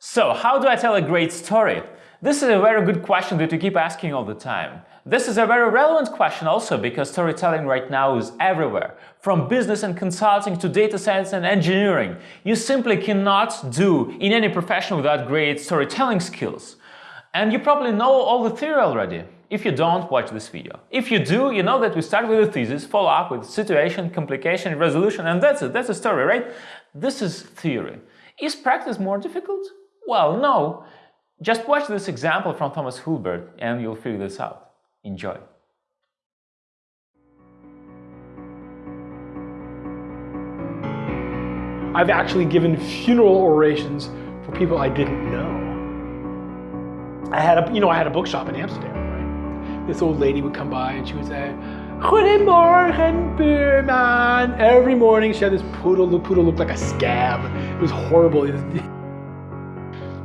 So, how do I tell a great story? This is a very good question that you keep asking all the time. This is a very relevant question also because storytelling right now is everywhere. From business and consulting to data science and engineering. You simply cannot do in any profession without great storytelling skills. And you probably know all the theory already. If you don't, watch this video. If you do, you know that we start with a thesis, follow up with situation, complication, resolution, and that's it, that's a story, right? This is theory. Is practice more difficult? Well, no. Just watch this example from Thomas Hulbert and you'll figure this out. Enjoy. I've actually given funeral orations for people I didn't know. I had a, you know, I had a bookshop in Amsterdam, right? This old lady would come by and she would say, Goedemorgen, buurman. Every morning she had this poodle. The poodle looked like a scab. It was horrible. It was,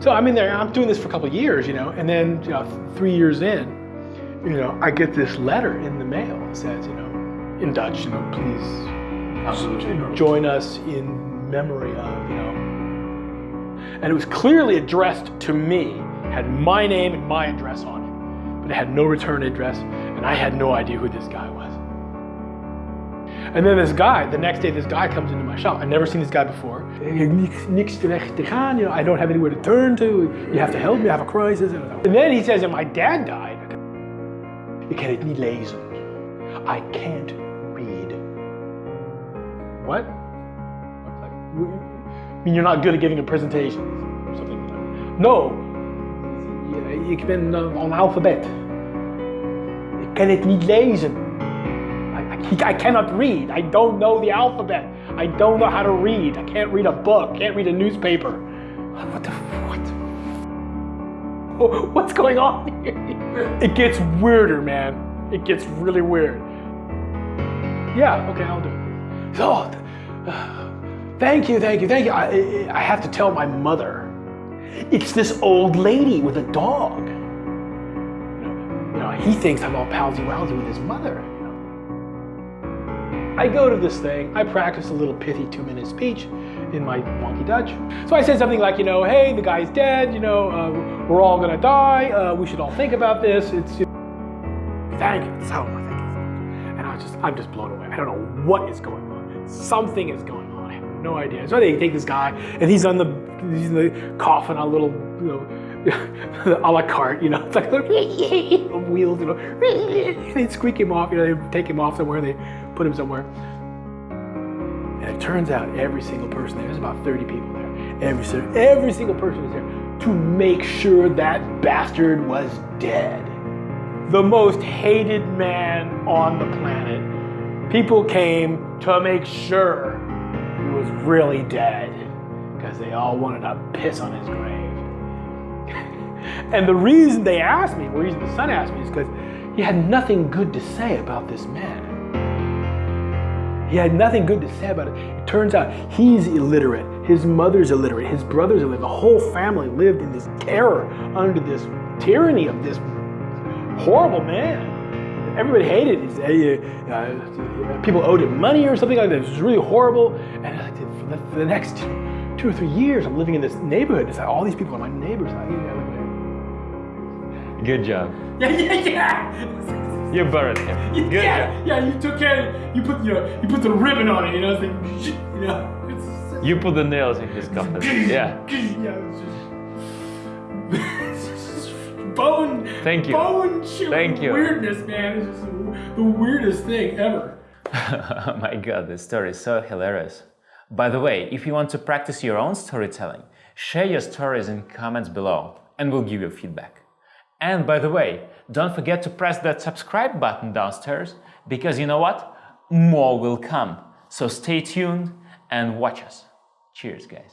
so I'm in there, I'm doing this for a couple of years, you know, and then you know, three years in, you know, I get this letter in the mail that says, you know, in Dutch, you know, please join us in memory of, you know. And it was clearly addressed to me, had my name and my address on it, but it had no return address, and I had no idea who this guy was. And then this guy, the next day, this guy comes into my shop. I've never seen this guy before. You know, I don't have anywhere to turn to. You have to help me, I have a crisis. And then he says my dad died. I can't read. What? I mean, you're not good at giving a presentation or something. No. Ik ben analfabet. Ik kan het niet lezen. I cannot read. I don't know the alphabet. I don't know how to read. I can't read a book. Can't read a newspaper. What the what? What's going on here? It gets weirder, man. It gets really weird. Yeah, okay, I'll do it. So, thank you, thank you, thank you. I, I have to tell my mother. It's this old lady with a dog. You know, he thinks I'm all palsy-walsy with his mother. I go to this thing, I practice a little pithy two-minute speech in my wonky Dutch. So I say something like, you know, hey, the guy's dead, you know, uh, we're all gonna die, uh, we should all think about this. It's know, thank you, so think And I just, I'm just blown away. I don't know what is going on. Something is going on. I have no idea. So they take this guy, and he's on the, he's in the coffin a little, you know, a la carte, you know, it's like wheels, you know, they squeak him off, you know, they take him off somewhere, they put him somewhere. And it turns out every single person there, there's about 30 people there, every, every single person is there to make sure that bastard was dead. The most hated man on the planet. People came to make sure he was really dead because they all wanted to piss on his grave. And the reason they asked me, the reason the son asked me is because he had nothing good to say about this man. He had nothing good to say about it. It turns out he's illiterate. His mother's illiterate. His brother's illiterate. The whole family lived in this terror under this tyranny of this horrible man. Everybody hated him. Uh, uh, people owed him money or something like that. It was really horrible. And for the, next two or three years, I'm living in this neighborhood. It's like all these people are my neighbors. Good job. Yeah, yeah, yeah. You buried him. Good yeah, yeah. You took care. You put you know, you put the ribbon on it. You know, it's like you know. you put the nails in his coffin. yeah. Yeah. bone. Thank you. Bone Thank you. Weirdness, man. It's just the weirdest thing ever. oh my god, this story is so hilarious. By the way, if you want to practice your own storytelling, share your stories in comments below and we'll give you feedback. And by the way, don't forget to press that subscribe button downstairs because you know what? More will come. So stay tuned and watch us. Cheers, guys.